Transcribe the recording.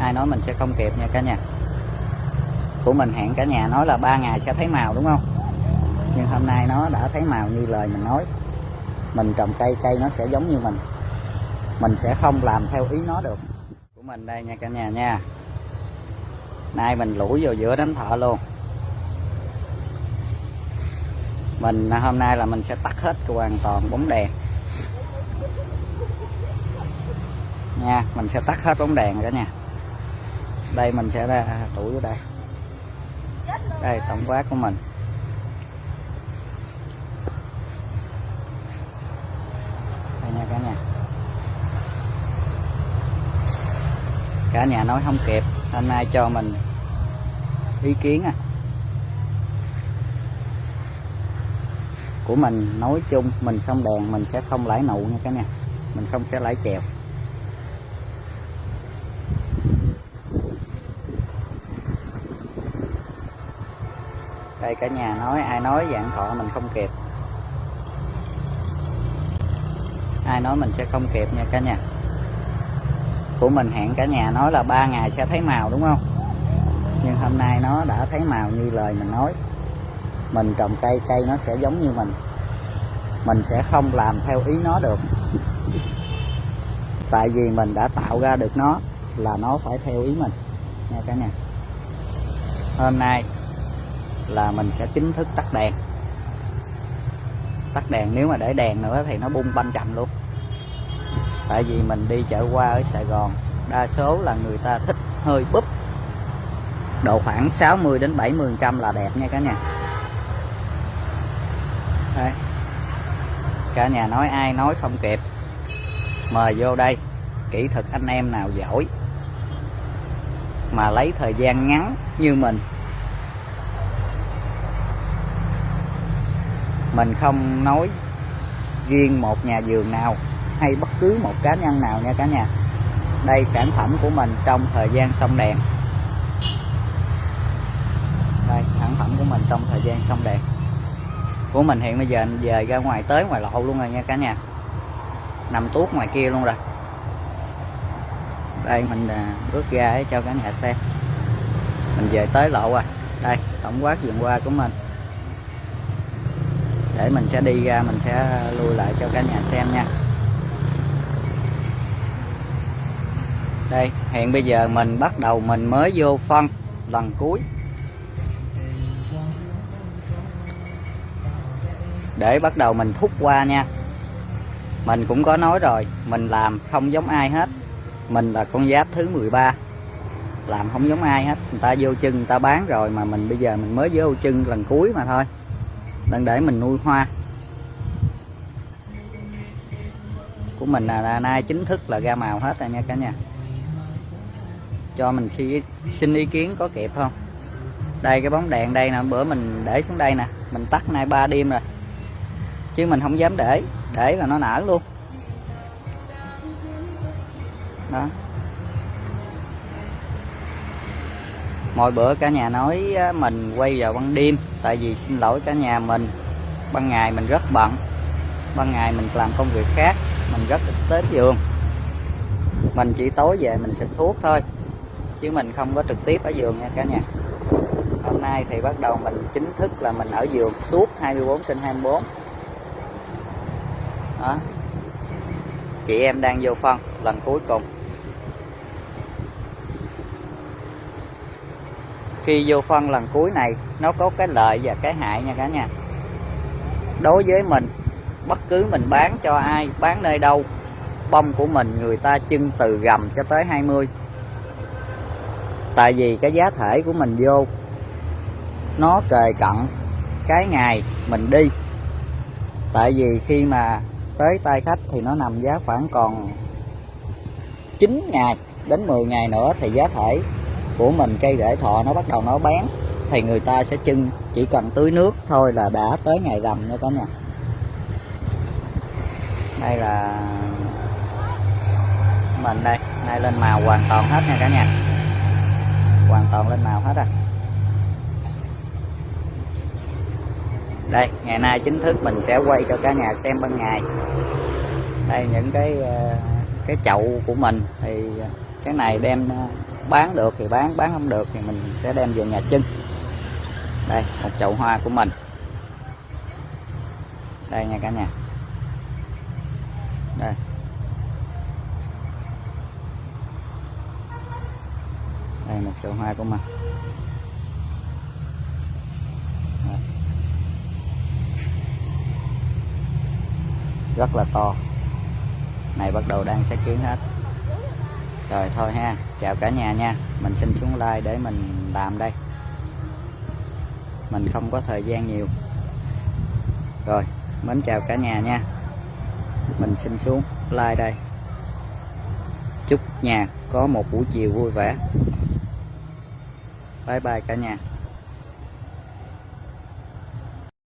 ai nói mình sẽ không kịp nha cả nhà. Của mình hẹn cả nhà nói là ba ngày sẽ thấy màu, đúng không? Nhưng hôm nay nó đã thấy màu như lời mình nói. Mình trồng cây cây nó sẽ giống như mình. Mình sẽ không làm theo ý nó được. Của mình đây nha cả nhà nha. Nay mình lủi vào giữa đánh thợ luôn. Mình, hôm nay là mình sẽ tắt hết hoàn toàn bóng đèn. Nha, mình sẽ tắt hết bóng đèn cả nhà đây, mình sẽ ra tủ vô đây. Đây, tổng quát của mình. Đây nha, cả nhà. Cả nhà nói không kịp. Hôm nay cho mình ý kiến à. Của mình nói chung, mình xong đèn, mình sẽ không lãi nụ nha, cả nhà. Mình không sẽ lãi chèo. Đây, cả nhà nói, ai nói dạng thọ mình không kịp. Ai nói mình sẽ không kịp nha cả nhà. Của mình hẹn cả nhà nói là ba ngày sẽ thấy màu, đúng không? Nhưng hôm nay nó đã thấy màu như lời mình nói. Mình trồng cây cây nó sẽ giống như mình. Mình sẽ không làm theo ý nó được. Tại vì mình đã tạo ra được nó là nó phải theo ý mình. Nha cả nhà. Hôm nay là mình sẽ chính thức tắt đèn. Tắt đèn, nếu mà để đèn nữa thì nó bung banh chậm luôn. Tại vì mình đi chợ qua ở Sài Gòn, đa số là người ta thích hơi búp. Độ khoảng 60 đến 70 trăm là đẹp nha cả nhà. Đây. Cả nhà nói ai nói không kịp. Mời vô đây, kỹ thuật anh em nào giỏi. Mà lấy thời gian ngắn như mình mình không nói riêng một nhà vườn nào hay bất cứ một cá nhân nào nha cả nhà. Đây sản phẩm của mình trong thời gian xong đèn. Đây, sản phẩm của mình trong thời gian xong đèn. Của mình hiện bây giờ về ra ngoài tới ngoài lộ luôn rồi nha cả nhà. Nằm tuốt ngoài kia luôn rồi. Đây, mình à, bước ra để cho cả nhà xem. Mình về tới lộ rồi. Đây, tổng quát vườn qua của mình để mình sẽ đi ra, mình sẽ ờ, lui lại cho cả nhà xem nha. Đây hiện bây giờ mình bắt đầu mình mới vô phân, lần cuối. Để bắt đầu mình thúc qua nha. Mình cũng có nói rồi, mình làm không giống ai hết. Mình là con giáp thứ 13 làm không giống ai hết. Người ta vô chân, người ta bán rồi mà mình bây giờ mình mới vô chân lần cuối mà thôi đang để mình nuôi hoa. Của mình là nay chính thức là ra màu hết rồi nha cả nhà. Cho mình xin ý kiến có kịp không? Đây, cái bóng đèn đây nè, bữa mình để xuống đây nè. Mình tắt nay ba đêm rồi. Chứ mình không dám để để là nó nở luôn. Đó. Mỗi bữa cả nhà nói mình quay vào ban đêm tại vì xin lỗi cả nhà mình. Ban ngày mình rất bận. Ban ngày mình làm công việc khác, mình rất ít tới giường. Mình chỉ tối về mình xịt thuốc thôi, chứ mình không có trực tiếp ở giường nha cả nhà. Hôm nay thì bắt đầu mình chính thức là mình ở giường suốt 24 trên 24 đó. Chị em đang vô phân lần cuối cùng. Khi vô phân lần cuối này, nó có cái lợi và cái hại nha cả nhà. Đối với mình, bất cứ mình bán cho ai, bán nơi đâu, bông của mình người ta trưng từ gầm cho tới 20 tại vì cái giá thể của mình vô, nó kề cận cái ngày mình đi. Tại vì khi mà tới tay khách thì nó nằm giá khoảng còn 9 ngày đến 10 ngày nữa thì giá thể của mình, cây rễ thọ nó bắt đầu nó bén thì người ta sẽ trưng chỉ cần tưới nước thôi là đã tới ngày rằm nha cả nhà. Đây là mình đây, nay lên màu hoàn toàn hết nha cả nhà. Hoàn toàn lên màu hết à. Đây, ngày nay chính thức mình sẽ quay cho cả nhà xem ban ngày đây, những cái ờ, cái chậu của mình, thì cái này đem bán được thì bán bán không được thì mình sẽ đem về nhà trưng đây, một chậu hoa của mình. Đây nha cả nhà. Đây. Đây, một chậu hoa của mình. Đây. rất là to. Này bắt đầu đang xét kiến hết rồi, thôi ha. Chào cả nhà nha. Mình xin xuống like để mình làm đây. Mình không có thời gian nhiều. Rồi, mến chào cả nhà nha. Mình xin xuống like đây. Chúc nhà có một buổi chiều vui vẻ. Bye bye cả nhà.